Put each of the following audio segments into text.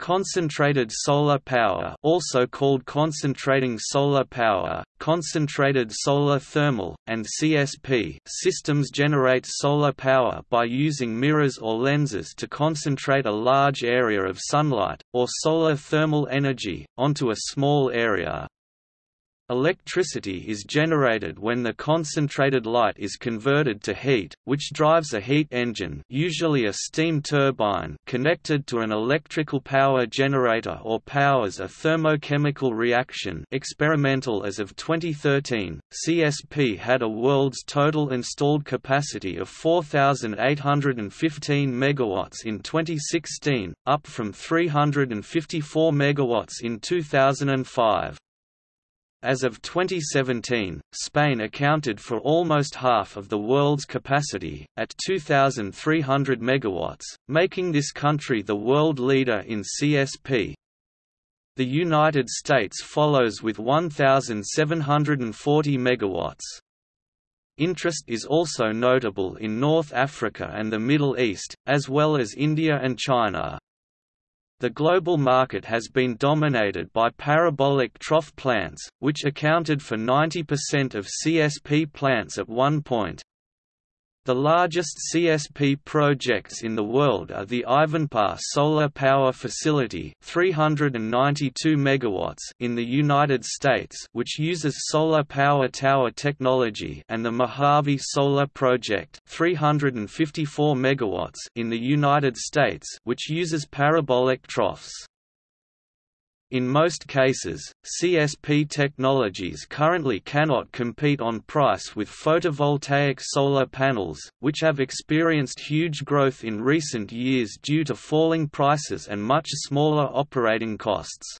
Concentrated solar power also called concentrating solar power, concentrated solar thermal, and CSP systems generate solar power by using mirrors or lenses to concentrate a large area of sunlight, or solar thermal energy, onto a small area. Electricity is generated when the concentrated light is converted to heat, which drives a heat engine usually a steam turbine connected to an electrical power generator or powers a thermochemical reaction experimental as of 2013, CSP had a world's total installed capacity of 4,815 MW in 2016, up from 354 MW in 2005. As of 2017, Spain accounted for almost half of the world's capacity, at 2,300 MW, making this country the world leader in CSP. The United States follows with 1,740 MW. Interest is also notable in North Africa and the Middle East, as well as India and China. The global market has been dominated by parabolic trough plants, which accounted for 90% of CSP plants at one point. The largest CSP projects in the world are the Ivanpah Solar Power Facility 392 megawatts in the United States which uses solar power tower technology and the Mojave Solar Project 354 megawatts in the United States which uses parabolic troughs. In most cases, CSP technologies currently cannot compete on price with photovoltaic solar panels, which have experienced huge growth in recent years due to falling prices and much smaller operating costs.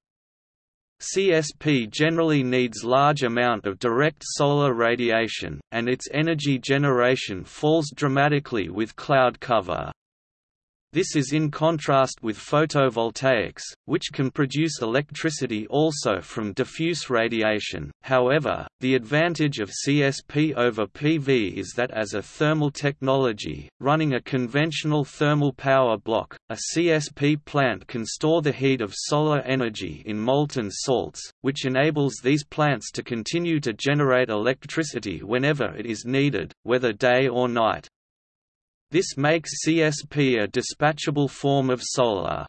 CSP generally needs large amount of direct solar radiation, and its energy generation falls dramatically with cloud cover. This is in contrast with photovoltaics, which can produce electricity also from diffuse radiation. However, the advantage of CSP over PV is that as a thermal technology, running a conventional thermal power block, a CSP plant can store the heat of solar energy in molten salts, which enables these plants to continue to generate electricity whenever it is needed, whether day or night. This makes CSP a dispatchable form of solar.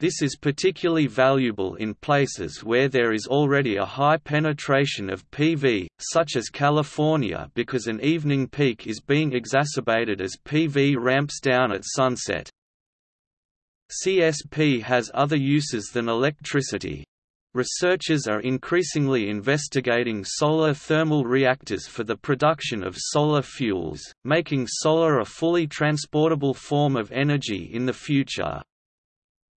This is particularly valuable in places where there is already a high penetration of PV, such as California because an evening peak is being exacerbated as PV ramps down at sunset. CSP has other uses than electricity, Researchers are increasingly investigating solar thermal reactors for the production of solar fuels, making solar a fully transportable form of energy in the future.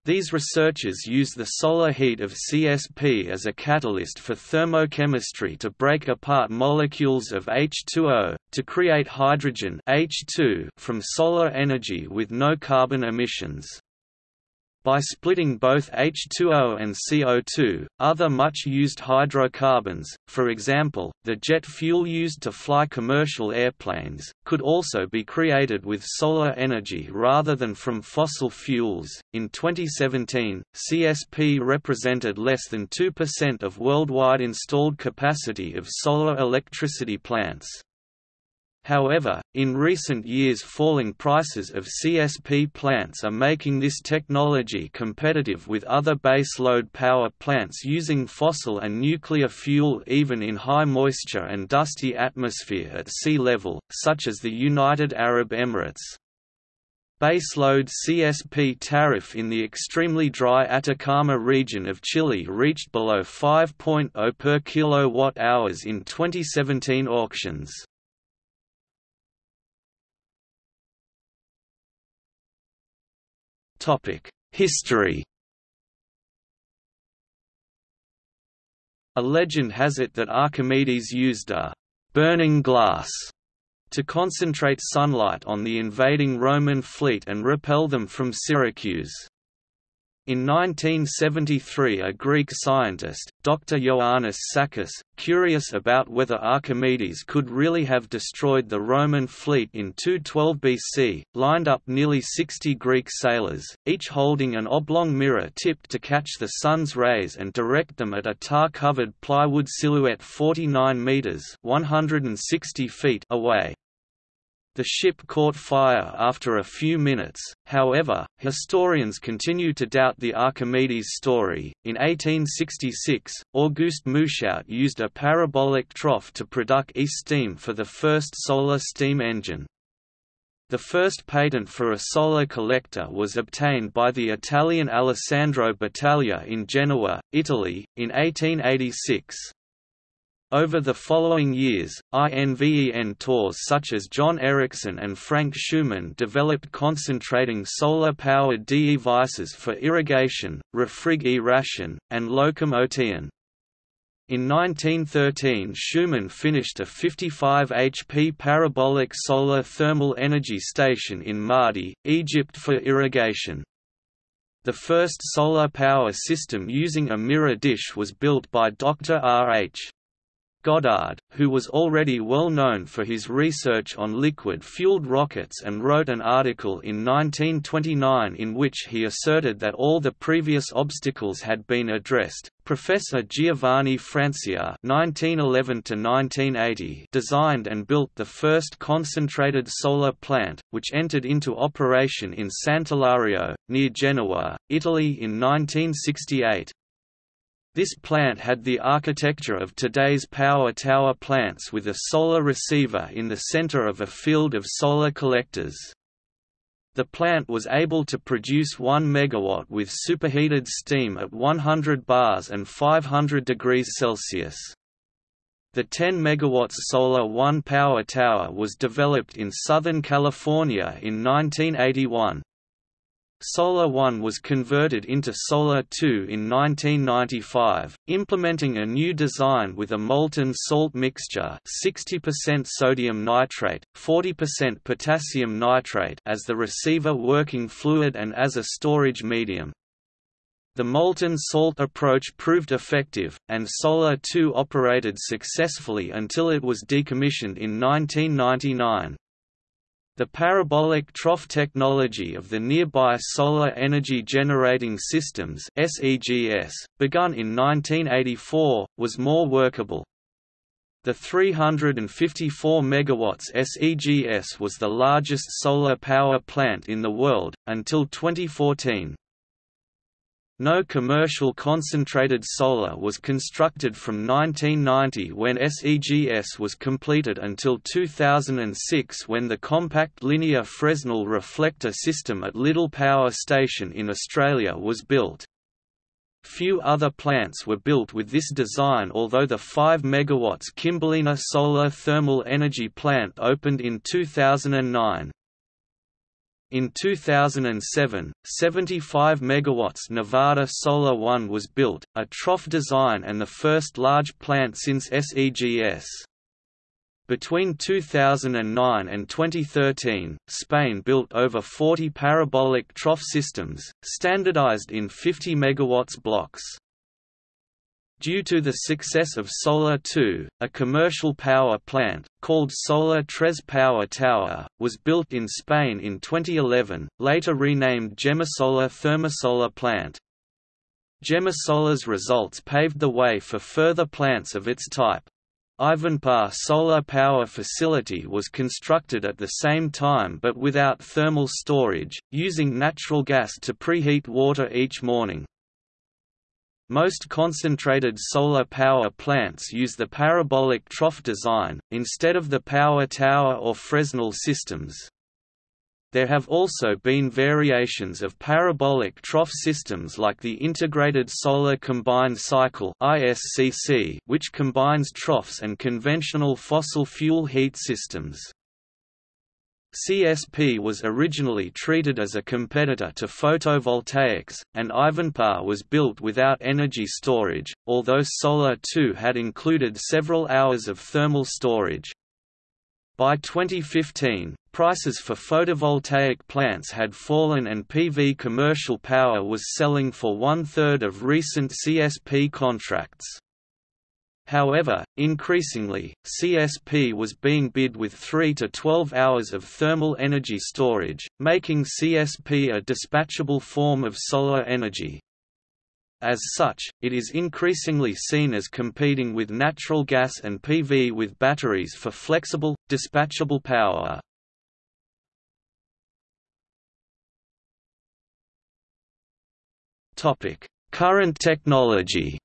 These researchers use the solar heat of CSP as a catalyst for thermochemistry to break apart molecules of H2O, to create hydrogen H2 from solar energy with no carbon emissions. By splitting both H2O and CO2, other much used hydrocarbons, for example, the jet fuel used to fly commercial airplanes, could also be created with solar energy rather than from fossil fuels. In 2017, CSP represented less than 2% of worldwide installed capacity of solar electricity plants. However, in recent years falling prices of CSP plants are making this technology competitive with other baseload power plants using fossil and nuclear fuel even in high moisture and dusty atmosphere at sea level, such as the United Arab Emirates. Baseload CSP tariff in the extremely dry Atacama region of Chile reached below 5.0 per kilowatt-hours in 2017 auctions. History A legend has it that Archimedes used a «burning glass» to concentrate sunlight on the invading Roman fleet and repel them from Syracuse. In 1973 a Greek scientist, Dr. Ioannis Sakkas, curious about whether Archimedes could really have destroyed the Roman fleet in 212 BC, lined up nearly 60 Greek sailors, each holding an oblong mirror tipped to catch the sun's rays and direct them at a tar-covered plywood silhouette 49 metres 160 feet away. The ship caught fire after a few minutes, however, historians continue to doubt the Archimedes story. In 1866, Auguste Mouchout used a parabolic trough to produce steam for the first solar steam engine. The first patent for a solar collector was obtained by the Italian Alessandro Battaglia in Genoa, Italy, in 1886. Over the following years, INVEN tours such as John Ericsson and Frank Shuman developed concentrating solar-powered devices for irrigation, refrigeration, and locomotion. In 1913 Shuman finished a 55 HP parabolic solar thermal energy station in Maadi, Egypt for irrigation. The first solar power system using a mirror dish was built by Dr. R. H. Goddard, who was already well known for his research on liquid-fueled rockets and wrote an article in 1929 in which he asserted that all the previous obstacles had been addressed. Professor Giovanni Francia (1911–1980) designed and built the first concentrated solar plant, which entered into operation in Sant'Ilario, near Genoa, Italy in 1968. This plant had the architecture of today's power tower plants with a solar receiver in the center of a field of solar collectors. The plant was able to produce 1 megawatt with superheated steam at 100 bars and 500 degrees Celsius. The 10 MW Solar One power tower was developed in Southern California in 1981. Solar One was converted into Solar 2 in 1995, implementing a new design with a molten salt mixture 60% sodium nitrate, 40% potassium nitrate as the receiver working fluid and as a storage medium. The molten salt approach proved effective, and Solar 2 operated successfully until it was decommissioned in 1999. The parabolic trough technology of the nearby Solar Energy Generating Systems begun in 1984, was more workable. The 354 MW SEGS was the largest solar power plant in the world, until 2014. No commercial concentrated solar was constructed from 1990 when SEGS was completed until 2006 when the compact linear Fresnel reflector system at Liddell Power Station in Australia was built. Few other plants were built with this design although the 5 MW Kimberlina Solar Thermal Energy Plant opened in 2009. In 2007, 75 MW Nevada Solar One was built, a trough design and the first large plant since SEGS. Between 2009 and 2013, Spain built over 40 parabolic trough systems, standardized in 50 MW blocks. Due to the success of Solar 2, a commercial power plant, called Solar Tres Power Tower, was built in Spain in 2011, later renamed Gemasolar Thermosolar Plant. Gemasolar's results paved the way for further plants of its type. Ivanpah Solar Power Facility was constructed at the same time but without thermal storage, using natural gas to preheat water each morning. Most concentrated solar power plants use the parabolic trough design, instead of the power tower or Fresnel systems. There have also been variations of parabolic trough systems like the Integrated Solar Combined Cycle which combines troughs and conventional fossil fuel heat systems. CSP was originally treated as a competitor to photovoltaics, and Ivanpah was built without energy storage, although Solar 2 had included several hours of thermal storage. By 2015, prices for photovoltaic plants had fallen and PV commercial power was selling for one-third of recent CSP contracts. However, increasingly, CSP was being bid with 3 to 12 hours of thermal energy storage, making CSP a dispatchable form of solar energy. As such, it is increasingly seen as competing with natural gas and PV with batteries for flexible, dispatchable power. Current technology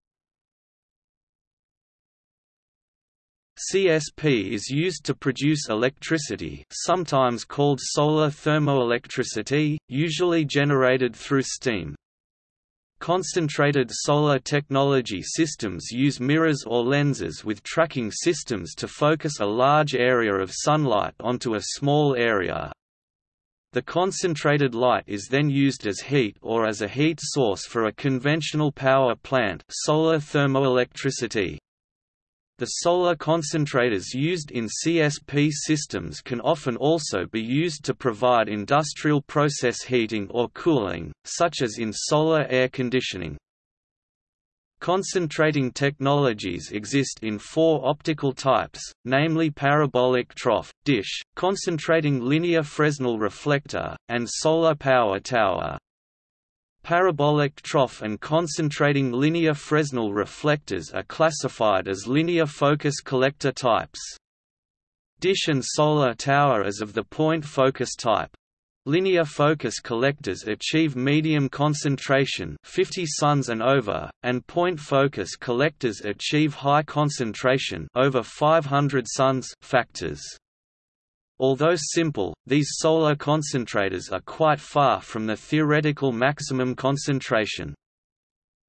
CSP is used to produce electricity sometimes called solar thermoelectricity, usually generated through steam. Concentrated solar technology systems use mirrors or lenses with tracking systems to focus a large area of sunlight onto a small area. The concentrated light is then used as heat or as a heat source for a conventional power plant solar thermoelectricity. The solar concentrators used in CSP systems can often also be used to provide industrial process heating or cooling, such as in solar air conditioning. Concentrating technologies exist in four optical types, namely parabolic trough, dish, concentrating linear Fresnel reflector, and solar power tower. Parabolic trough and concentrating linear Fresnel reflectors are classified as linear focus collector types. Dish and solar tower as of the point focus type. Linear focus collectors achieve medium concentration 50 suns and over, and point focus collectors achieve high concentration over 500 suns factors. Although simple, these solar concentrators are quite far from the theoretical maximum concentration.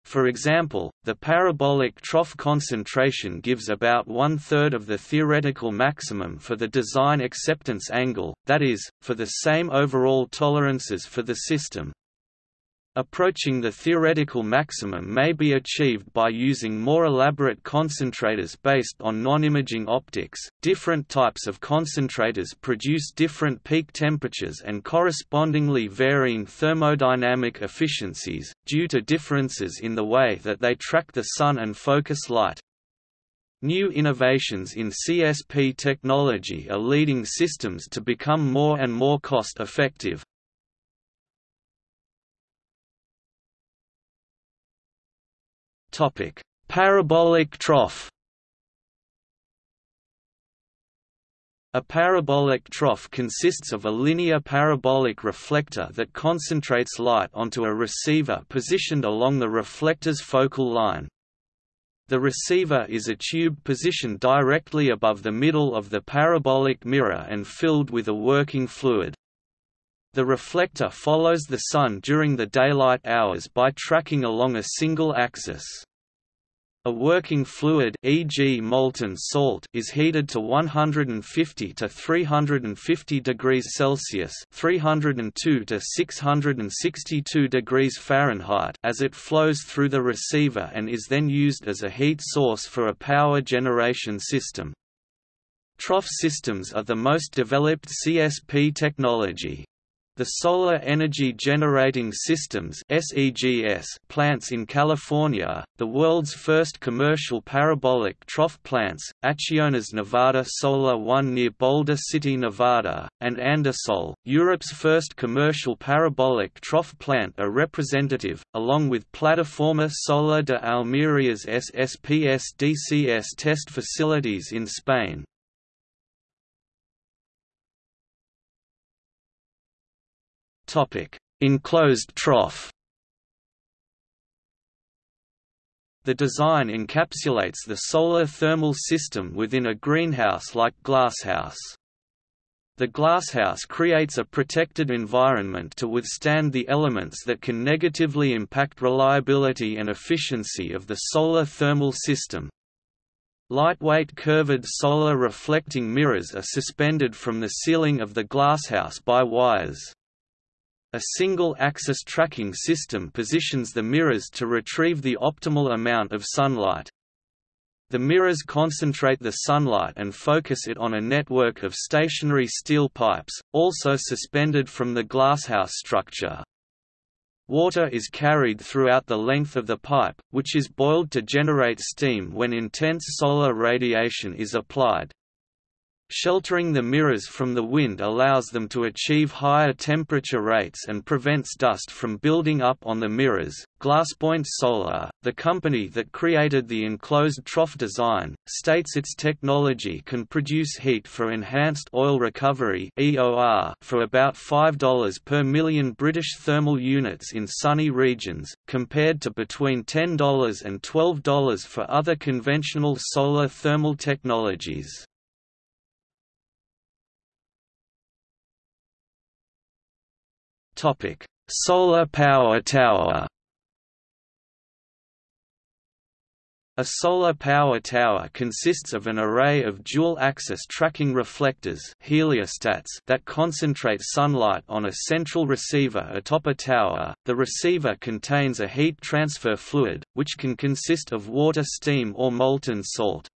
For example, the parabolic trough concentration gives about one-third of the theoretical maximum for the design acceptance angle, that is, for the same overall tolerances for the system. Approaching the theoretical maximum may be achieved by using more elaborate concentrators based on non-imaging optics. Different types of concentrators produce different peak temperatures and correspondingly varying thermodynamic efficiencies, due to differences in the way that they track the sun and focus light. New innovations in CSP technology are leading systems to become more and more cost-effective, Topic: Parabolic trough. A parabolic trough consists of a linear parabolic reflector that concentrates light onto a receiver positioned along the reflector's focal line. The receiver is a tube positioned directly above the middle of the parabolic mirror and filled with a working fluid. The reflector follows the sun during the daylight hours by tracking along a single axis. A working fluid e.g. molten salt is heated to 150 to 350 degrees Celsius, 302 to 662 degrees Fahrenheit as it flows through the receiver and is then used as a heat source for a power generation system. Trough systems are the most developed CSP technology. The Solar Energy Generating Systems plants in California, the world's first commercial parabolic trough plants, Acciona's Nevada Solar One near Boulder City, Nevada, and Andasol, Europe's first commercial parabolic trough plant are representative, along with Plataforma Solar de Almeria's SSPS DCS test facilities in Spain, Enclosed trough The design encapsulates the solar thermal system within a greenhouse-like glasshouse. The glasshouse creates a protected environment to withstand the elements that can negatively impact reliability and efficiency of the solar thermal system. Lightweight curved solar reflecting mirrors are suspended from the ceiling of the glasshouse by wires. A single-axis tracking system positions the mirrors to retrieve the optimal amount of sunlight. The mirrors concentrate the sunlight and focus it on a network of stationary steel pipes, also suspended from the glasshouse structure. Water is carried throughout the length of the pipe, which is boiled to generate steam when intense solar radiation is applied. Sheltering the mirrors from the wind allows them to achieve higher temperature rates and prevents dust from building up on the mirrors. Glasspoint Solar, the company that created the enclosed trough design, states its technology can produce heat for enhanced oil recovery (EOR) for about $5 per million British thermal units in sunny regions, compared to between $10 and $12 for other conventional solar thermal technologies. Solar power tower. A solar power tower consists of an array of dual-axis tracking reflectors heliostats that concentrate sunlight on a central receiver atop a tower. The receiver contains a heat transfer fluid, which can consist of water steam or molten salt.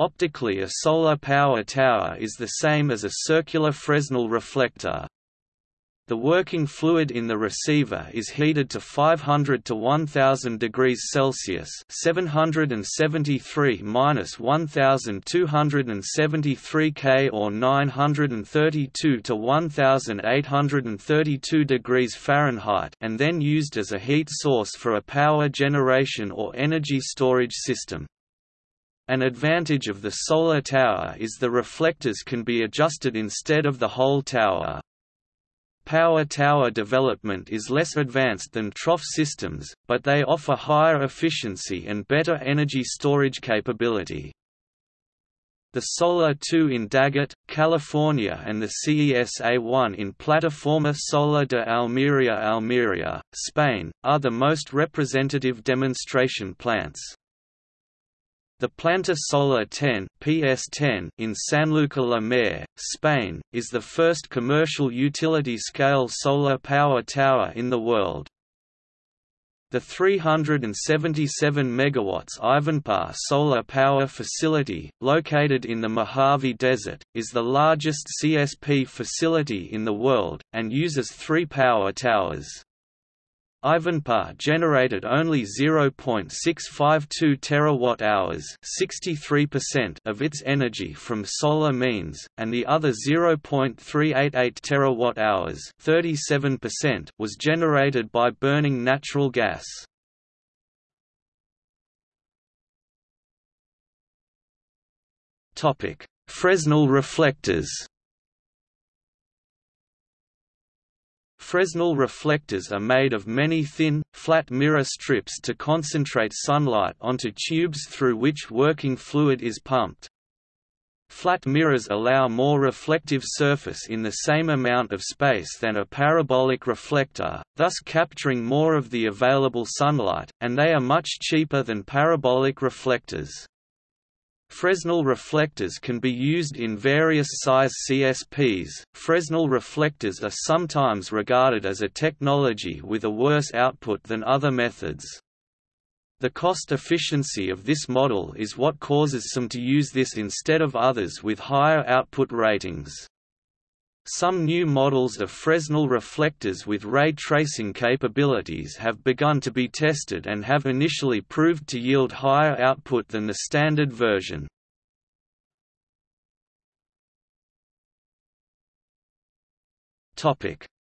Optically a solar power tower is the same as a circular Fresnel reflector, the working fluid in the receiver is heated to 500 to 1000 degrees Celsius, 773-1273 K or 932 to 1832 degrees Fahrenheit, and then used as a heat source for a power generation or energy storage system. An advantage of the solar tower is the reflectors can be adjusted instead of the whole tower. Power tower development is less advanced than trough systems, but they offer higher efficiency and better energy storage capability. The Solar 2 in Daggett, California and the CESA-1 in Plataforma Solar de Almería Almería, Spain, are the most representative demonstration plants. The Planta Solar 10 PS10 in Sanlúcar la Mayor, Spain, is the first commercial utility-scale solar power tower in the world. The 377 MW Ivanpah solar power facility, located in the Mojave Desert, is the largest CSP facility in the world, and uses three power towers. Ivanpah generated only 0.652 terawatt-hours, 63% of its energy from solar means, and the other 0.388 terawatt-hours, 37% was generated by burning natural gas. Topic: Fresnel reflectors. Fresnel reflectors are made of many thin, flat mirror strips to concentrate sunlight onto tubes through which working fluid is pumped. Flat mirrors allow more reflective surface in the same amount of space than a parabolic reflector, thus capturing more of the available sunlight, and they are much cheaper than parabolic reflectors. Fresnel reflectors can be used in various size CSPs. Fresnel reflectors are sometimes regarded as a technology with a worse output than other methods. The cost efficiency of this model is what causes some to use this instead of others with higher output ratings. Some new models of Fresnel reflectors with ray tracing capabilities have begun to be tested and have initially proved to yield higher output than the standard version.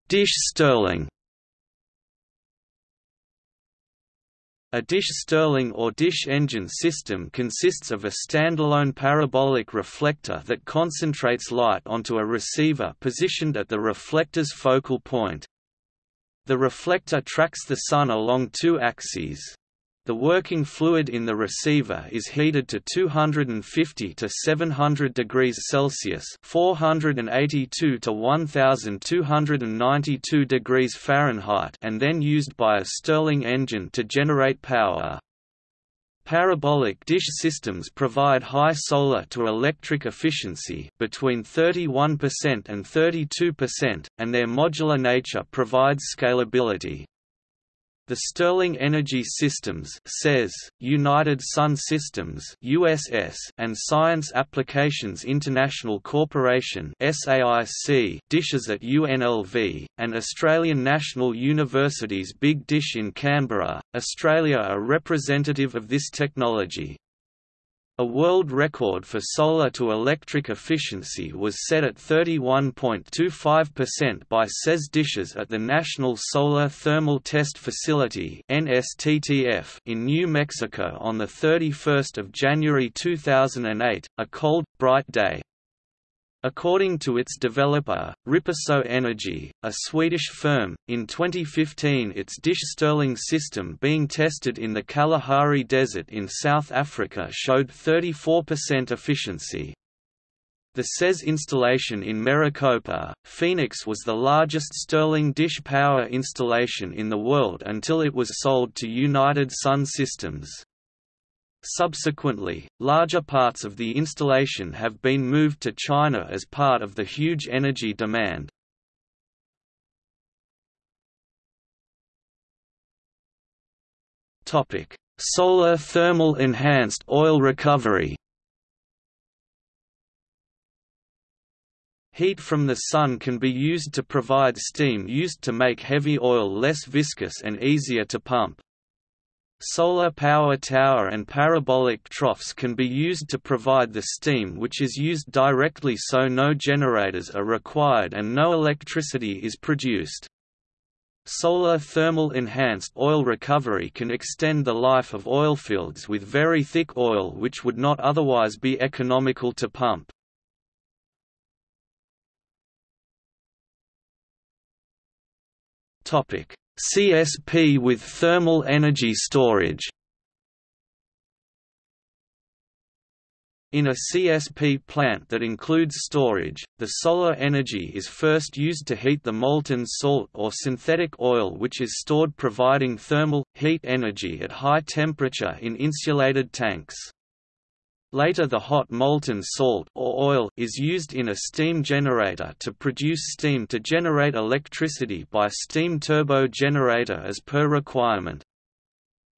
Dish Stirling A dish Stirling or dish engine system consists of a standalone parabolic reflector that concentrates light onto a receiver positioned at the reflector's focal point. The reflector tracks the sun along two axes. The working fluid in the receiver is heated to 250 to 700 degrees Celsius (482 to 1292 degrees Fahrenheit) and then used by a Stirling engine to generate power. Parabolic dish systems provide high solar to electric efficiency between 31% and 32%, and their modular nature provides scalability. The Stirling Energy Systems says, United Sun Systems USS and Science Applications International Corporation SAIC dishes at UNLV, and Australian National University's Big Dish in Canberra, Australia are representative of this technology. A world record for solar-to-electric efficiency was set at 31.25% by SES dishes at the National Solar Thermal Test Facility in New Mexico on 31 January 2008, a cold, bright day. According to its developer, Ripasso Energy, a Swedish firm, in 2015 its Dish Stirling system being tested in the Kalahari Desert in South Africa showed 34% efficiency. The SES installation in Maricopa, Phoenix was the largest Stirling dish power installation in the world until it was sold to United Sun Systems. Subsequently, larger parts of the installation have been moved to China as part of the huge energy demand. Solar thermal enhanced oil recovery Heat from the sun can be used to provide steam used to make heavy oil less viscous and easier to pump. Solar power tower and parabolic troughs can be used to provide the steam which is used directly so no generators are required and no electricity is produced. Solar thermal enhanced oil recovery can extend the life of oilfields with very thick oil which would not otherwise be economical to pump. CSP with thermal energy storage In a CSP plant that includes storage, the solar energy is first used to heat the molten salt or synthetic oil which is stored providing thermal, heat energy at high temperature in insulated tanks. Later the hot molten salt or oil is used in a steam generator to produce steam to generate electricity by steam turbo generator as per requirement.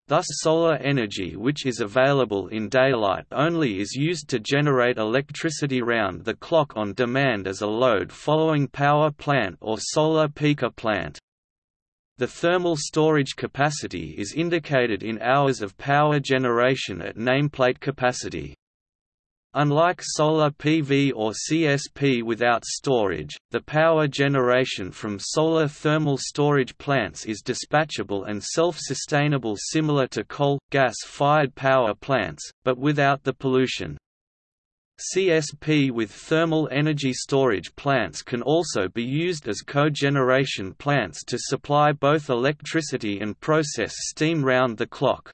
Thus solar energy which is available in daylight only is used to generate electricity round the clock on demand as a load following power plant or solar peaker plant. The thermal storage capacity is indicated in hours of power generation at nameplate capacity. Unlike solar PV or CSP without storage, the power generation from solar thermal storage plants is dispatchable and self-sustainable similar to coal, gas-fired power plants, but without the pollution. CSP with thermal energy storage plants can also be used as cogeneration plants to supply both electricity and process steam round the clock.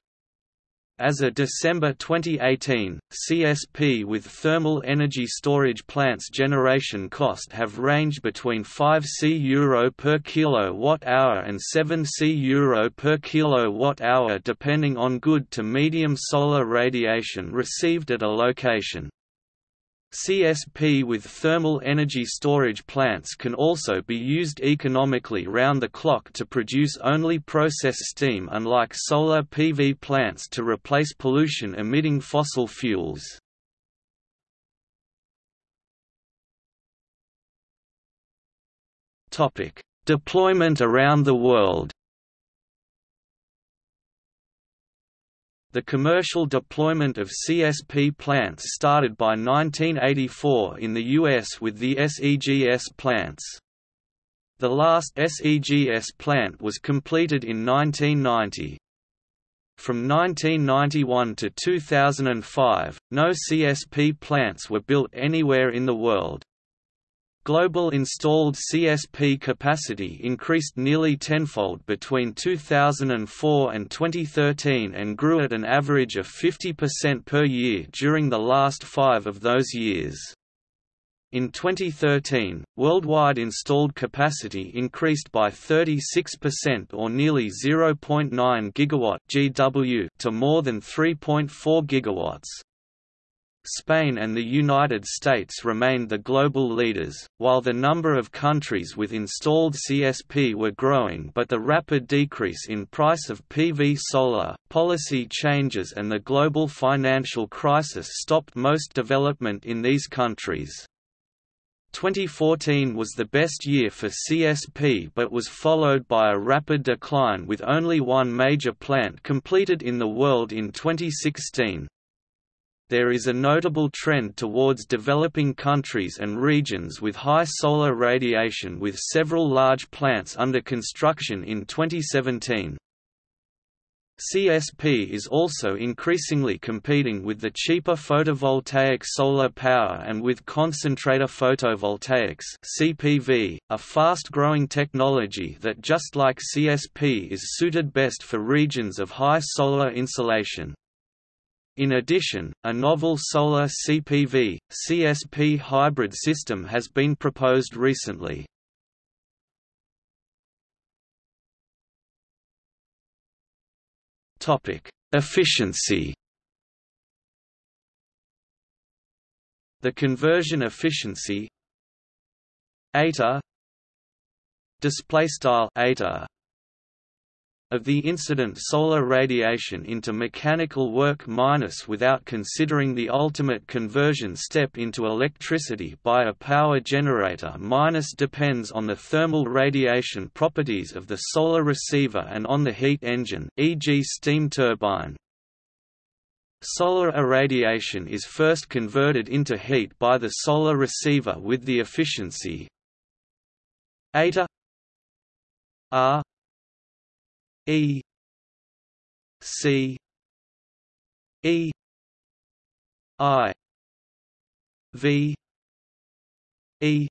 As of December 2018, CSP with thermal energy storage plants generation cost have ranged between 5 C euro per kilowatt-hour and 7 C euro per kilowatt-hour depending on good to medium solar radiation received at a location. CSP with thermal energy storage plants can also be used economically round the clock to produce only process steam unlike solar PV plants to replace pollution-emitting fossil fuels. Deployment around the world The commercial deployment of CSP plants started by 1984 in the US with the SEGS plants. The last SEGS plant was completed in 1990. From 1991 to 2005, no CSP plants were built anywhere in the world. Global installed CSP capacity increased nearly tenfold between 2004 and 2013 and grew at an average of 50% per year during the last five of those years. In 2013, worldwide installed capacity increased by 36% or nearly 0.9 gigawatt GW to more than 3.4 gigawatts. Spain and the United States remained the global leaders, while the number of countries with installed CSP were growing but the rapid decrease in price of PV solar, policy changes and the global financial crisis stopped most development in these countries. 2014 was the best year for CSP but was followed by a rapid decline with only one major plant completed in the world in 2016. There is a notable trend towards developing countries and regions with high solar radiation with several large plants under construction in 2017. CSP is also increasingly competing with the cheaper photovoltaic solar power and with concentrator photovoltaics CPV, a fast-growing technology that just like CSP is suited best for regions of high solar insolation. In addition, a novel solar CPV, CSP hybrid system has been proposed recently. Efficiency. The conversion efficiency eta display style of the incident solar radiation into mechanical work minus without considering the ultimate conversion step into electricity by a power generator minus depends on the thermal radiation properties of the solar receiver and on the heat engine e.g. steam turbine. Solar irradiation is first converted into heat by the solar receiver with the efficiency eta R E C E I V E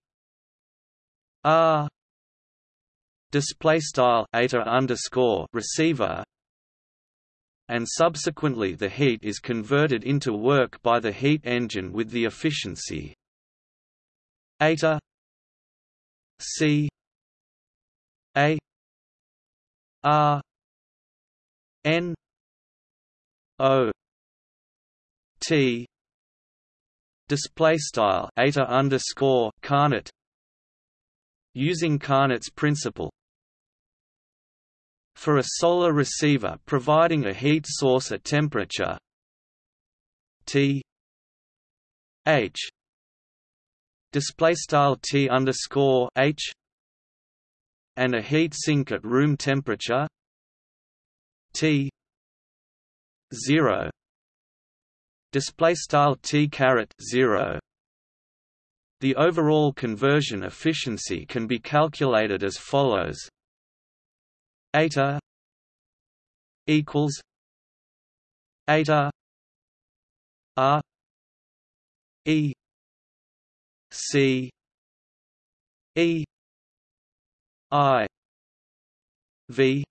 R display style eta underscore receiver and subsequently the heat is converted into work by the heat engine with the efficiency eta C A R N O T display style eta underscore Carnot using Carnot's principle for a solar receiver providing a heat source at temperature T H display style T underscore H and a heat sink at room temperature T 0 display style T caret 0 the overall conversion efficiency can be calculated as follows. Eta equals eta r e c e I V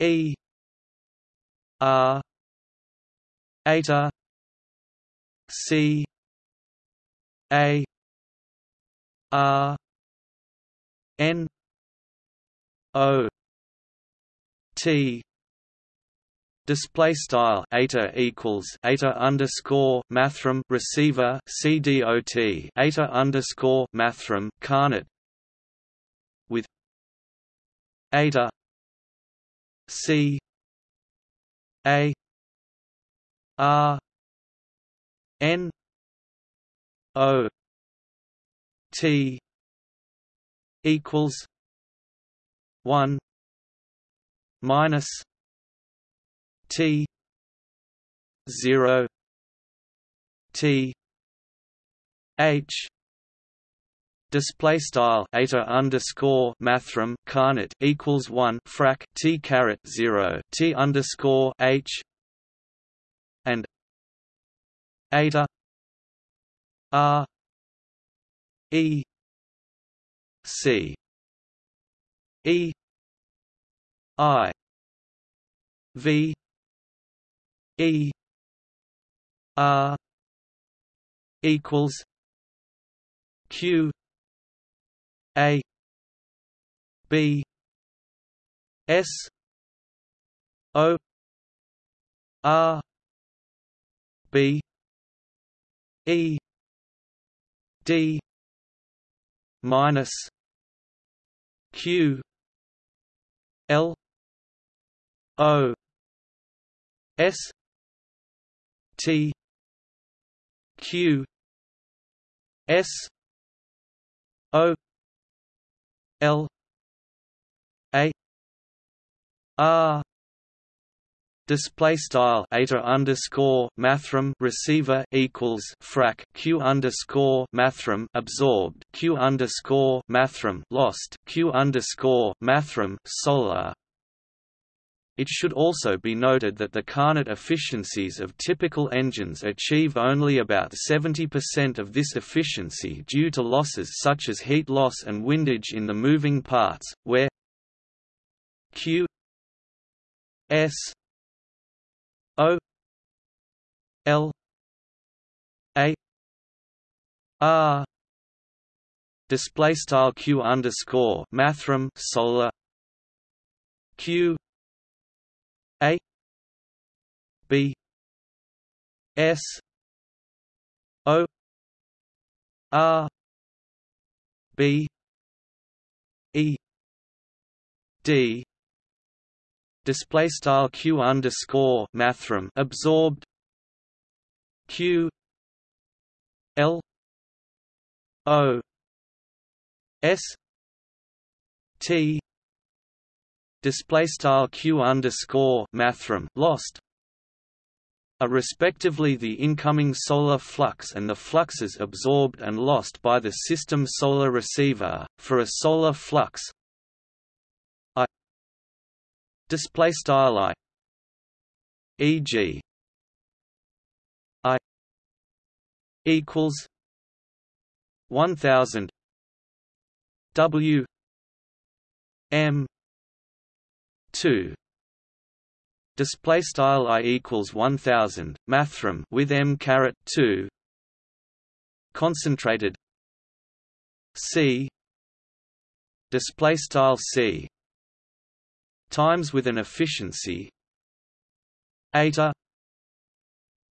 E R eta C A R N O T. Display style eta equals eta underscore mathrm receiver CDOT eta underscore mathrm Carnot with eta c a r n o t equals 1 minus t 0 t h display style eta underscore mathrm Carnot equals one frac t caret zero t underscore h and eta r e c e i v e r equals q a B S O R B E D minus Q L O S T Q S O L A R Display style eta underscore mathrm receiver equals frac q underscore mathrm absorbed q underscore mathrm lost q underscore mathrm solar. It should also be noted that the Carnot efficiencies of typical engines achieve only about 70% of this efficiency due to losses such as heat loss and windage in the moving parts, where q s O L A R display style q underscore mathrm solar q a b s o r b e d. Display style q underscore mathrm absorbed. Q l o s t display style q underscore mathrm lost are respectively the incoming solar flux and the fluxes absorbed and lost by the system solar receiver. For a solar flux, display style i e.g. i equals 1000 w m 2 display style i equals 1000 mathrm with m caret 2 concentrated. C. Display style c. Times with an efficiency. Eta.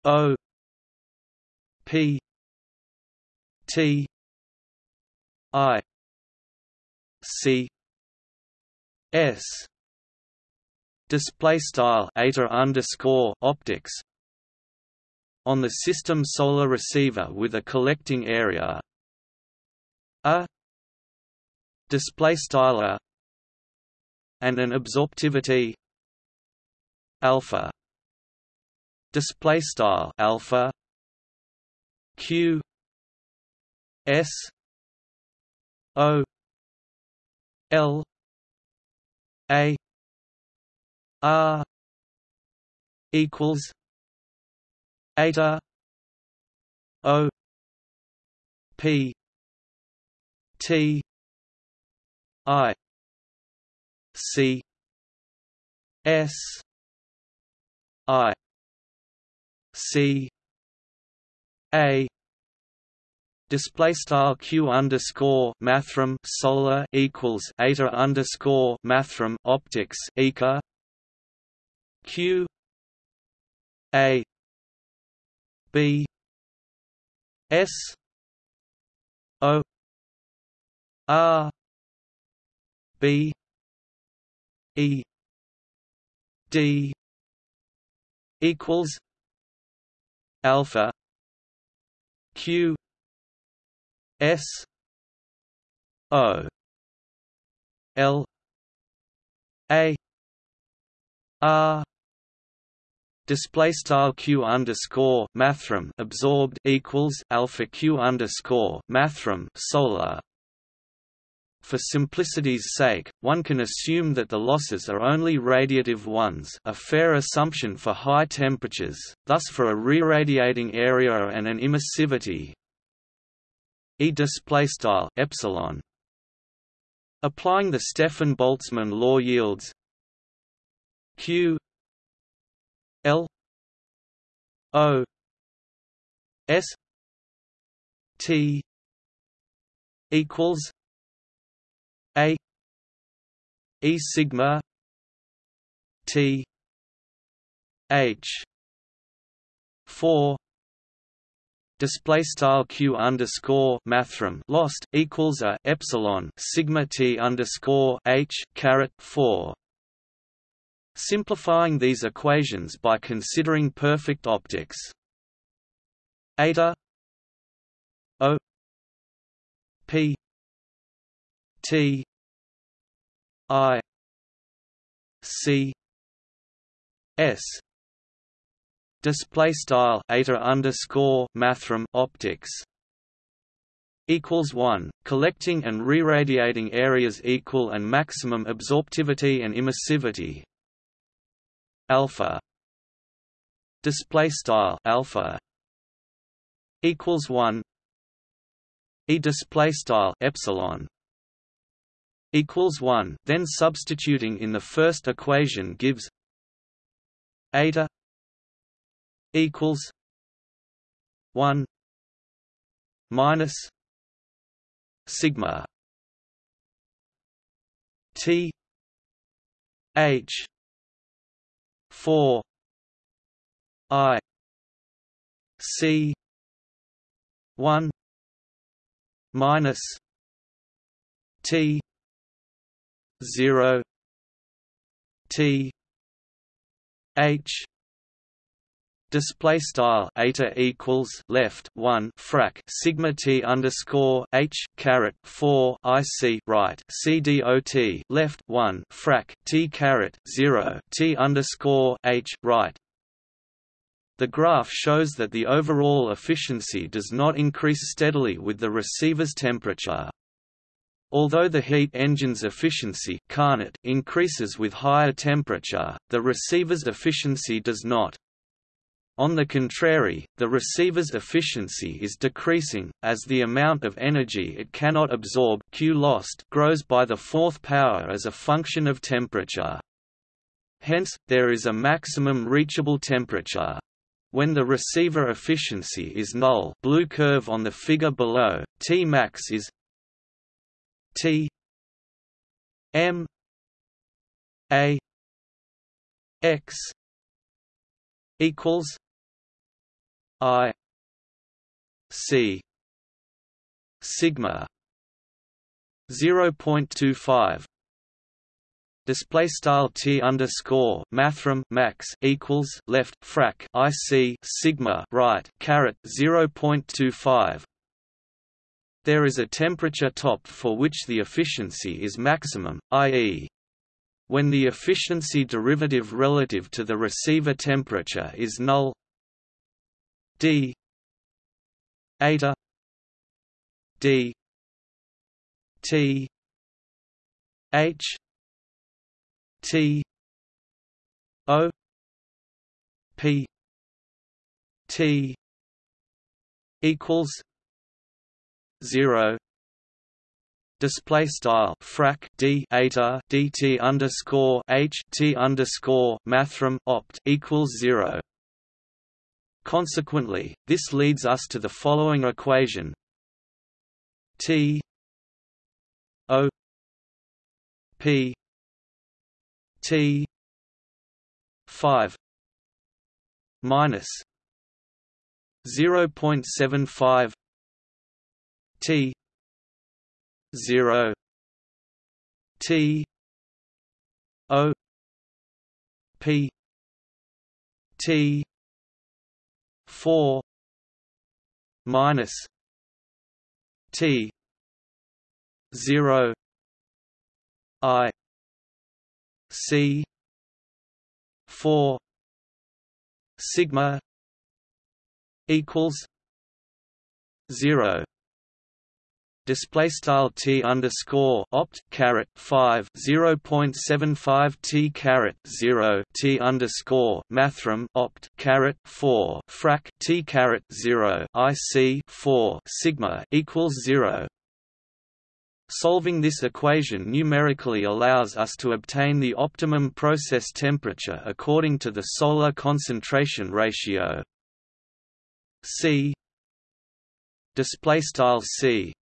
O. P. T. I. C. S display style optics. On the system solar receiver with a collecting area. A. Display style and an absorptivity. Alpha. Display style alpha. Q. S. O. L. A r equals eta o p t i C S I C A display style q underscore mathrm solar equals eta underscore mathrm optics eca q. A. B. S. O. R. B. E. D. equals alpha Q S O L A R display style q underscore mathrm absorbed equals alpha q underscore mathrm solar for simplicity's sake, one can assume that the losses are only radiative ones a fair assumption for high temperatures, thus for a re-radiating area and an emissivity E displaystyle epsilon. Applying the Stefan-Boltzmann law yields Q L O S T equals a E sigma T H four display style q underscore mathrm lost equals a epsilon sigma t underscore h caret four. Simplifying these equations by considering perfect optics. Eta O P T I C S display style eta underscore mathrm optics equals 1 collecting and re-radiating areas equal and maximum absorptivity and emissivity alpha. Display style alpha equals 1 e display style epsilon equals 1 then substituting in the first equation gives eta equals one minus sigma T H four. I. C. one. Minus T. zero. T. H display style eta equals left 1 frac sigma t underscore h caret 4 ic right c dot left 1 frac t caret 0 t underscore h right the graph shows that the overall efficiency does not increase steadily with the receiver's temperature. Although the heat engine's efficiency increases with higher temperature, the receiver's efficiency does not. On the contrary, the receiver's efficiency is decreasing, as the amount of energy it cannot absorb Q lost grows by the fourth power as a function of temperature. Hence, there is a maximum reachable temperature. When the receiver efficiency is null blue curve on the figure below, T max is T M A X equals I C sigma 0.25 display style t underscore mathrm max equals left frac ic sigma right caret 0.25 there is a temperature top for which the efficiency is maximum i.e. when the efficiency derivative relative to the receiver temperature is null. D. Eta. D. T. H. T. O. P. T. equals 0 display style frac d eta dt underscore h t underscore mathrm opt equals zero. Consequently, this leads us to the following equation. T O P T five minus zero point seven five T zero T O P T four minus T zero I C four sigma equals zero display style t underscore opt caret 5 0.75 t caret 0 t underscore mathrm opt caret 4 frac t caret 0 ic 4 sigma equals 0 Solving this equation numerically allows us to obtain the optimum process temperature according to the solar concentration ratio. C. Display style C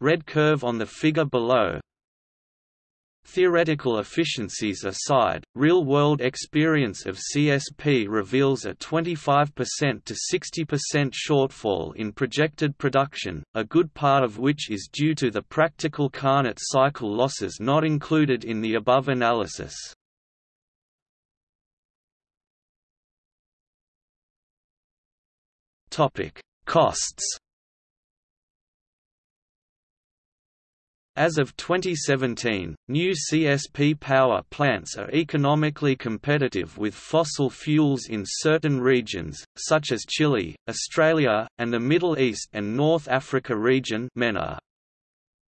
red curve on the figure below Theoretical efficiencies aside, real-world experience of CSP reveals a 25% to 60% shortfall in projected production, a good part of which is due to the practical Carnot cycle losses not included in the above analysis. Costs As of 2017, new CSP power plants are economically competitive with fossil fuels in certain regions, such as Chile, Australia, and the Middle East and North Africa region MENA.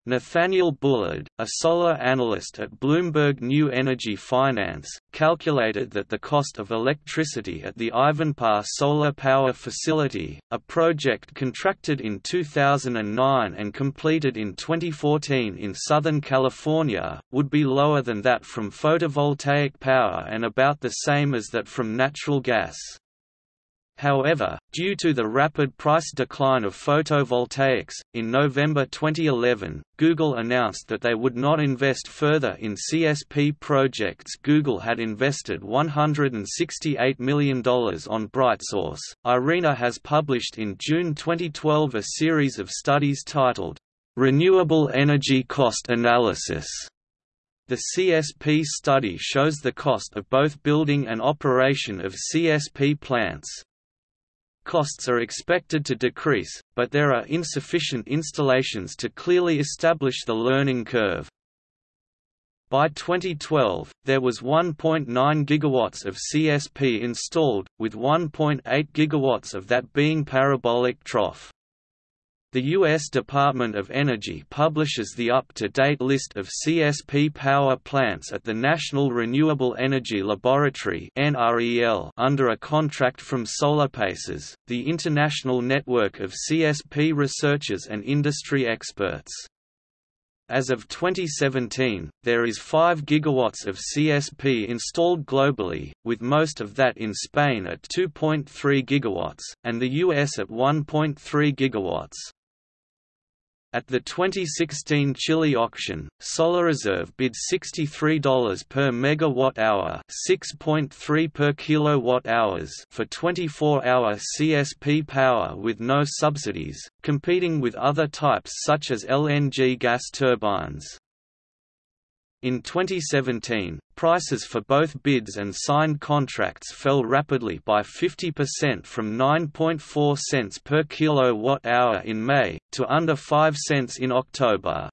Nathaniel Bullard, a solar analyst at Bloomberg New Energy Finance, calculated that the cost of electricity at the Ivanpah Solar Power Facility, a project contracted in 2009 and completed in 2014 in Southern California, would be lower than that from photovoltaic power and about the same as that from natural gas. However, due to the rapid price decline of photovoltaics, in November 2011, Google announced that they would not invest further in CSP projects. Google had invested $168 million on BrightSource. IRENA has published in June 2012 a series of studies titled, Renewable Energy Cost Analysis. The CSP study shows the cost of both building and operation of CSP plants. Costs are expected to decrease, but there are insufficient installations to clearly establish the learning curve. By 2012, there was 1.9 gigawatts of CSP installed, with 1.8 gigawatts of that being parabolic trough. The U.S. Department of Energy publishes the up-to-date list of CSP power plants at the National Renewable Energy Laboratory under a contract from SolarPaces, the international network of CSP researchers and industry experts. As of 2017, there is 5 gigawatts of CSP installed globally, with most of that in Spain at 2.3 gigawatts, and the US at 1.3 gigawatts. At the 2016 Chile auction, SolarReserve bid $63 per megawatt-hour, 6.3 per kilowatt-hours for 24-hour CSP power with no subsidies, competing with other types such as LNG gas turbines. In 2017, prices for both bids and signed contracts fell rapidly by 50% from 9.4 cents per kilowatt-hour in May, to under 5 cents in October.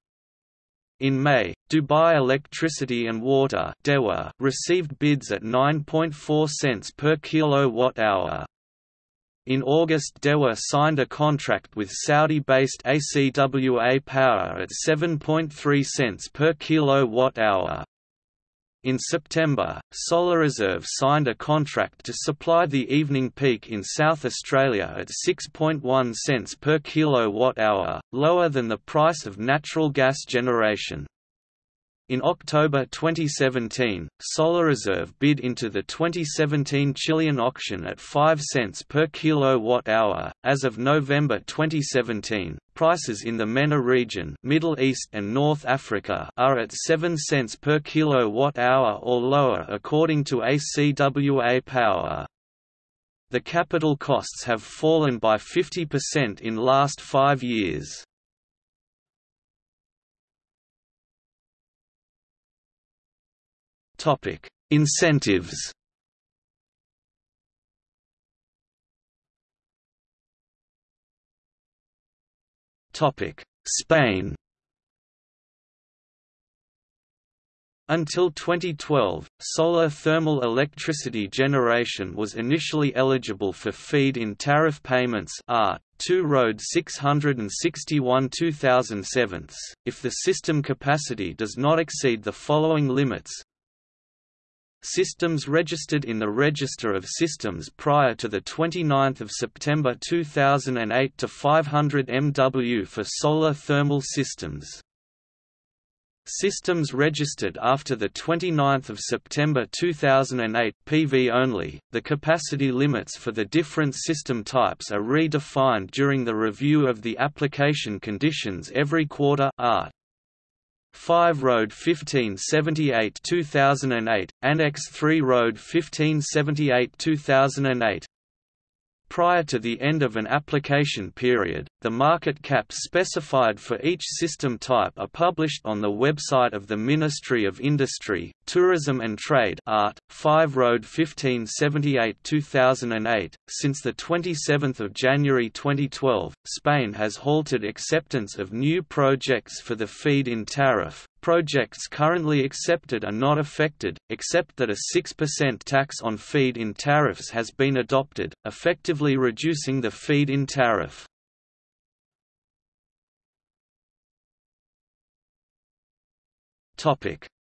In May, Dubai Electricity and Water received bids at 9.4 cents per kilowatt-hour. In August DEWA signed a contract with Saudi-based ACWA Power at 7.3 cents per kilowatt-hour. In September, SolarReserve signed a contract to supply the evening peak in South Australia at 6.1 cents per kilowatt-hour, lower than the price of natural gas generation. In October 2017, SolarReserve bid into the 2017 Chilean auction at 5 cents per kilowatt-hour. As of November 2017, prices in the MENA region, Middle East and North Africa, are at 7 cents per kilowatt-hour or lower according to ACWA Power. The capital costs have fallen by 50% in last 5 years. Topic: Incentives. Topic: Spain. Until 2012, solar thermal electricity generation was initially eligible for feed-in tariff payments ART, 2 Road 661 2007 if the system capacity does not exceed the following limits Systems registered in the Register of Systems prior to 29 September 2008 to 500 MW for solar thermal systems. Systems registered after 29 September 2008 PV only, the capacity limits for the different system types are redefined during the review of the application conditions every quarter art. 5 Road 1578 2008, Annex 3 Road 1578 2008 Prior to the end of an application period, the market caps specified for each system type are published on the website of the Ministry of Industry, Tourism and Trade Art, 5 Road 1578-2008. Since the 27th of January 2012, Spain has halted acceptance of new projects for the feed-in tariff, Projects currently accepted are not affected, except that a 6% tax on feed-in tariffs has been adopted, effectively reducing the feed-in tariff.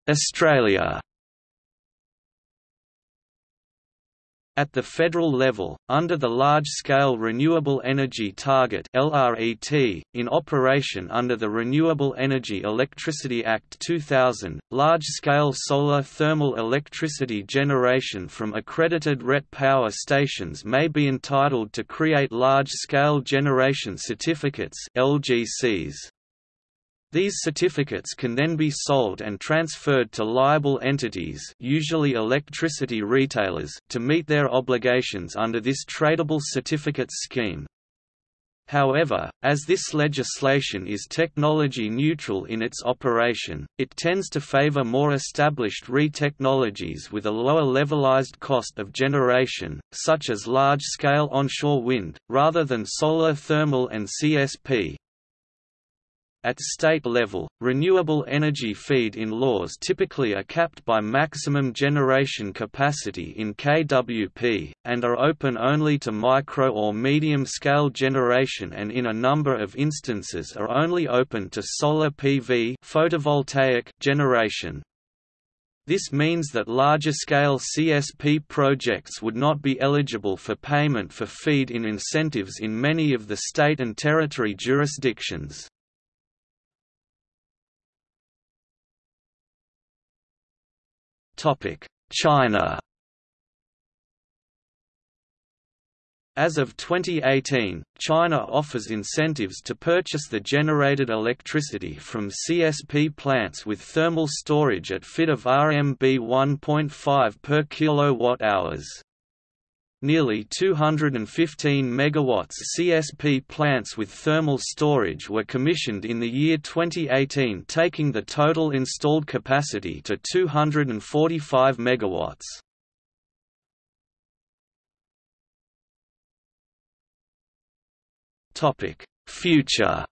Australia At the federal level, under the Large-Scale Renewable Energy Target (LRET), in operation under the Renewable Energy Electricity Act 2000, large-scale solar thermal electricity generation from accredited RET power stations may be entitled to create large-scale generation certificates (LGCs). These certificates can then be sold and transferred to liable entities usually electricity retailers to meet their obligations under this tradable certificates scheme. However, as this legislation is technology neutral in its operation, it tends to favor more established RE technologies with a lower levelized cost of generation, such as large-scale onshore wind, rather than solar thermal and CSP. At state level, renewable energy feed-in laws typically are capped by maximum generation capacity in kWp, and are open only to micro or medium-scale generation and in a number of instances are only open to solar PV photovoltaic generation. This means that larger-scale CSP projects would not be eligible for payment for feed-in incentives in many of the state and territory jurisdictions. China As of 2018, China offers incentives to purchase the generated electricity from CSP plants with thermal storage at FIT of RMB 1.5 per kilowatt-hours. Nearly 215 megawatts CSP plants with thermal storage were commissioned in the year 2018 taking the total installed capacity to 245 megawatts. Future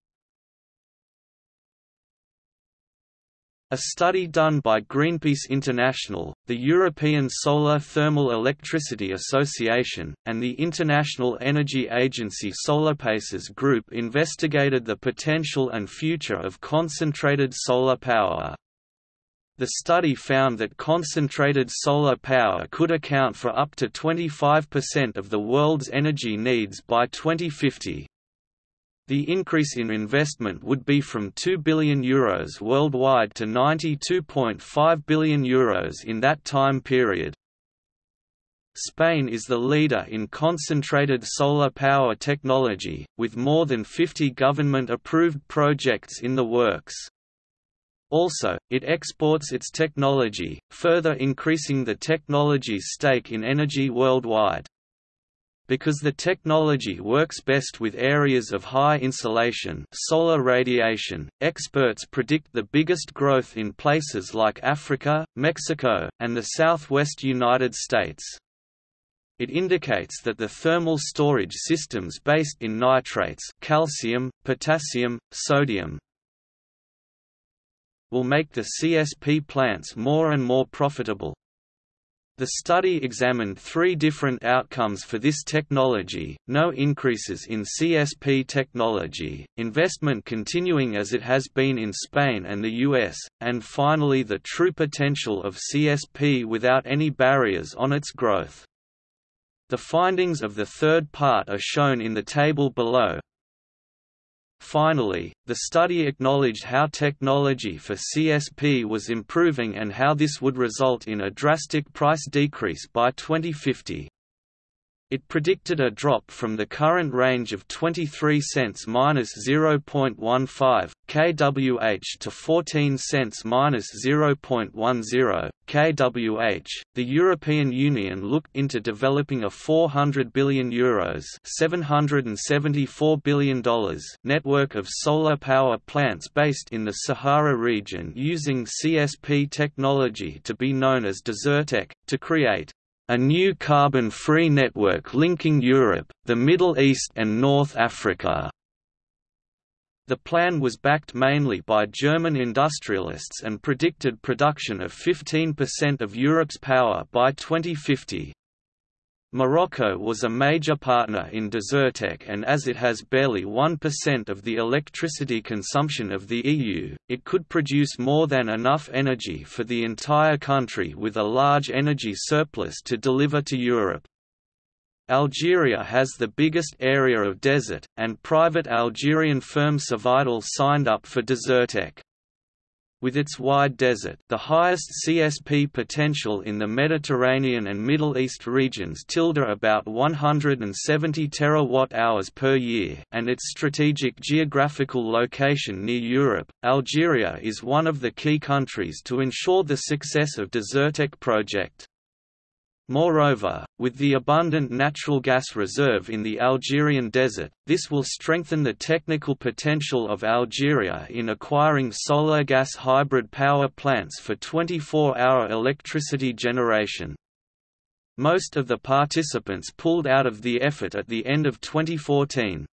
A study done by Greenpeace International, the European Solar Thermal Electricity Association, and the International Energy Agency SolarPaces Group investigated the potential and future of concentrated solar power. The study found that concentrated solar power could account for up to 25% of the world's energy needs by 2050. The increase in investment would be from €2 billion Euros worldwide to €92.5 billion Euros in that time period. Spain is the leader in concentrated solar power technology, with more than 50 government-approved projects in the works. Also, it exports its technology, further increasing the technology's stake in energy worldwide. Because the technology works best with areas of high insolation solar radiation, experts predict the biggest growth in places like Africa, Mexico, and the southwest United States. It indicates that the thermal storage systems based in nitrates calcium, potassium, sodium, will make the CSP plants more and more profitable, the study examined three different outcomes for this technology, no increases in CSP technology, investment continuing as it has been in Spain and the US, and finally the true potential of CSP without any barriers on its growth. The findings of the third part are shown in the table below, Finally, the study acknowledged how technology for CSP was improving and how this would result in a drastic price decrease by 2050. It predicted a drop from the current range of 23 cents minus 0.15 kWh to 14 cents minus 0.10 kWh. The European Union looked into developing a 400 billion euros $774 billion network of solar power plants based in the Sahara region using CSP technology to be known as Desertec, to create a new carbon-free network linking Europe, the Middle East and North Africa. The plan was backed mainly by German industrialists and predicted production of 15% of Europe's power by 2050. Morocco was a major partner in Desertec and as it has barely 1% of the electricity consumption of the EU, it could produce more than enough energy for the entire country with a large energy surplus to deliver to Europe. Algeria has the biggest area of desert, and private Algerian firm Cevital signed up for Desertec. With its wide desert the highest CSP potential in the Mediterranean and Middle East regions tilde about 170 terawatt-hours per year and its strategic geographical location near Europe, Algeria is one of the key countries to ensure the success of Desertec project. Moreover, with the abundant natural gas reserve in the Algerian desert, this will strengthen the technical potential of Algeria in acquiring solar gas hybrid power plants for 24-hour electricity generation. Most of the participants pulled out of the effort at the end of 2014.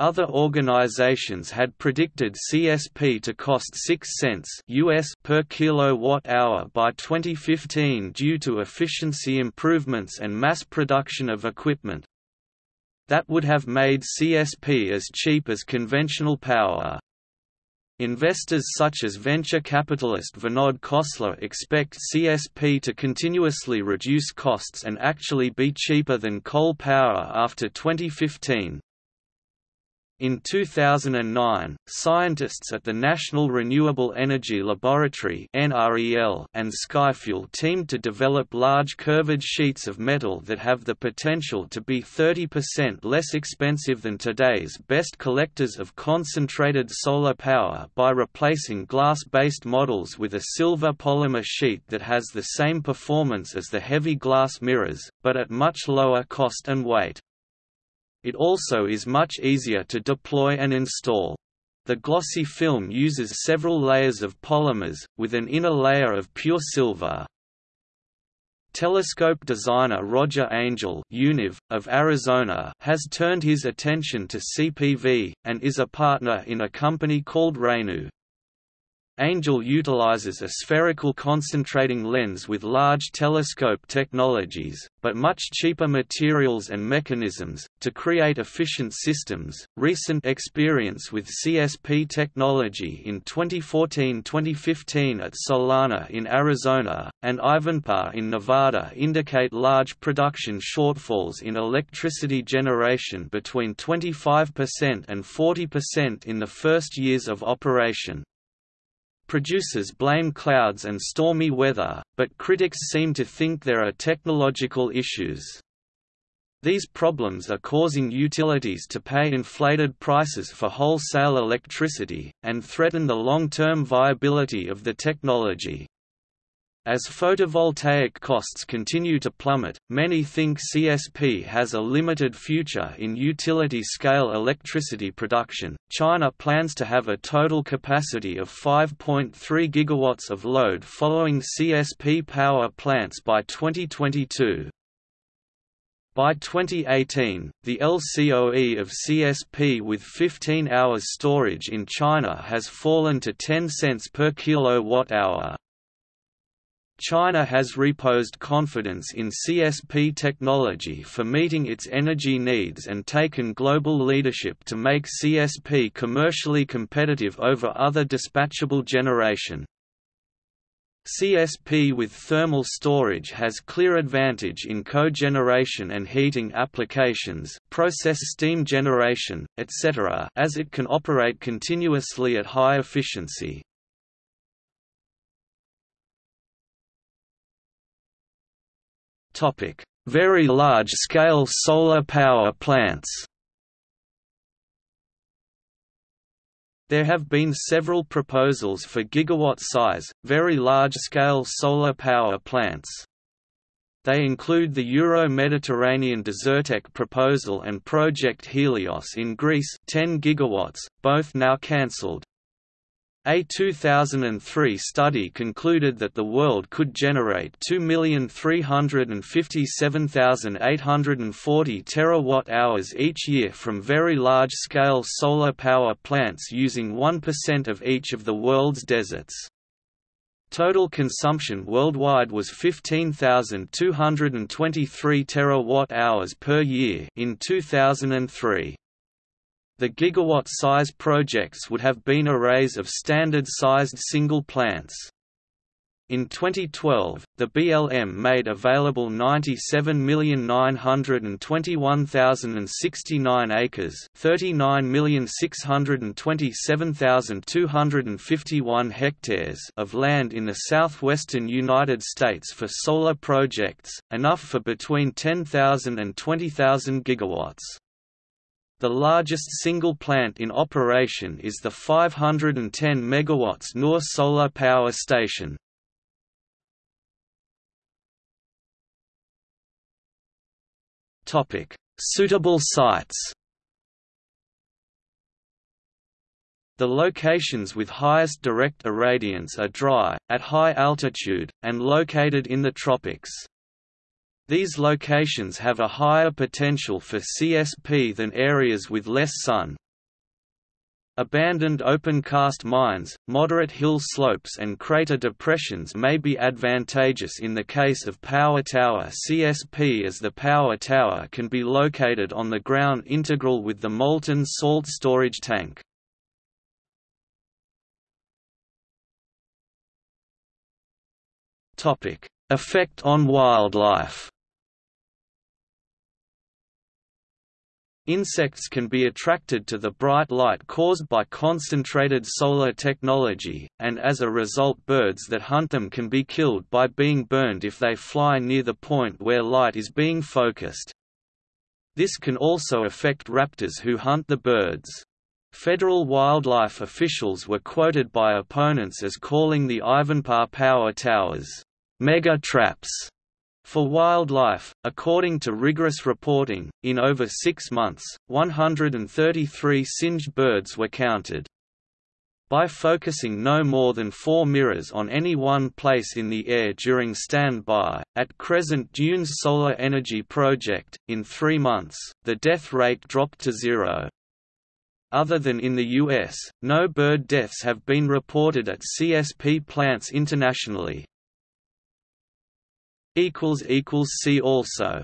Other organizations had predicted CSP to cost 6 cents US per kilowatt-hour by 2015 due to efficiency improvements and mass production of equipment. That would have made CSP as cheap as conventional power. Investors such as venture capitalist Vinod Khosla expect CSP to continuously reduce costs and actually be cheaper than coal power after 2015. In 2009, scientists at the National Renewable Energy Laboratory and Skyfuel teamed to develop large curved sheets of metal that have the potential to be 30% less expensive than today's best collectors of concentrated solar power by replacing glass-based models with a silver polymer sheet that has the same performance as the heavy glass mirrors, but at much lower cost and weight. It also is much easier to deploy and install. The glossy film uses several layers of polymers, with an inner layer of pure silver. Telescope designer Roger Angel Univ, of Arizona has turned his attention to CPV, and is a partner in a company called REhnu. Angel utilizes a spherical concentrating lens with large telescope technologies, but much cheaper materials and mechanisms, to create efficient systems. Recent experience with CSP technology in 2014 2015 at Solana in Arizona, and Ivanpah in Nevada indicate large production shortfalls in electricity generation between 25% and 40% in the first years of operation. Producers blame clouds and stormy weather, but critics seem to think there are technological issues. These problems are causing utilities to pay inflated prices for wholesale electricity, and threaten the long-term viability of the technology. As photovoltaic costs continue to plummet, many think CSP has a limited future in utility scale electricity production. China plans to have a total capacity of 5.3 gigawatts of load following CSP power plants by 2022. By 2018, the LCOE of CSP with 15 hours storage in China has fallen to 10 cents per kilowatt-hour. China has reposed confidence in CSP technology for meeting its energy needs and taken global leadership to make CSP commercially competitive over other dispatchable generation. CSP with thermal storage has clear advantage in cogeneration and heating applications, process steam generation, etc. as it can operate continuously at high efficiency. Very large-scale solar power plants There have been several proposals for gigawatt-size, very large-scale solar power plants. They include the Euro-Mediterranean Desertec proposal and Project Helios in Greece 10 gigawatts, both now cancelled. A 2003 study concluded that the world could generate 2,357,840 terawatt-hours each year from very large-scale solar power plants using 1% of each of the world's deserts. Total consumption worldwide was 15,223 terawatt-hours per year in 2003. The gigawatt-size projects would have been arrays of standard-sized single plants. In 2012, the BLM made available 97,921,069 acres 39,627,251 hectares of land in the southwestern United States for solar projects, enough for between 10,000 and 20,000 gigawatts. The largest single plant in operation is the 510 MW Noor Solar Power Station. Suitable sites The locations with highest direct irradiance are dry, at high altitude, and located in the tropics. These locations have a higher potential for CSP than areas with less sun. Abandoned open-cast mines, moderate hill slopes and crater depressions may be advantageous in the case of power tower CSP as the power tower can be located on the ground integral with the molten salt storage tank. Effect on wildlife Insects can be attracted to the bright light caused by concentrated solar technology, and as a result birds that hunt them can be killed by being burned if they fly near the point where light is being focused. This can also affect raptors who hunt the birds. Federal wildlife officials were quoted by opponents as calling the Ivanpah power towers, mega traps for wildlife, according to rigorous reporting, in over six months, 133 singed birds were counted. By focusing no more than four mirrors on any one place in the air during standby, at Crescent Dunes Solar Energy Project, in three months, the death rate dropped to zero. Other than in the U.S., no bird deaths have been reported at CSP plants internationally. See also